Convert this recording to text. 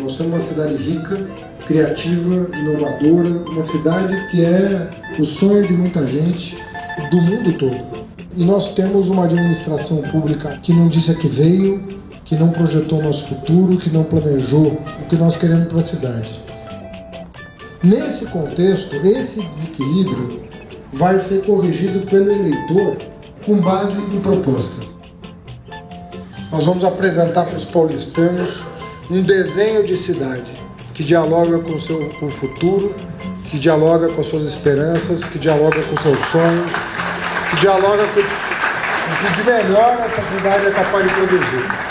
Nós temos uma cidade rica, criativa, inovadora, uma cidade que é o sonho de muita gente do mundo todo. E nós temos uma administração pública que não disse a que veio, que não projetou nosso futuro, que não planejou o que nós queremos para a cidade. Nesse contexto, esse desequilíbrio vai ser corrigido pelo eleitor com base em propostas. Nós vamos apresentar para os paulistanos um desenho de cidade que dialoga com o seu com o futuro, que dialoga com as suas esperanças, que dialoga com seus sonhos, que dialoga com o que de melhor essa cidade é capaz de produzir.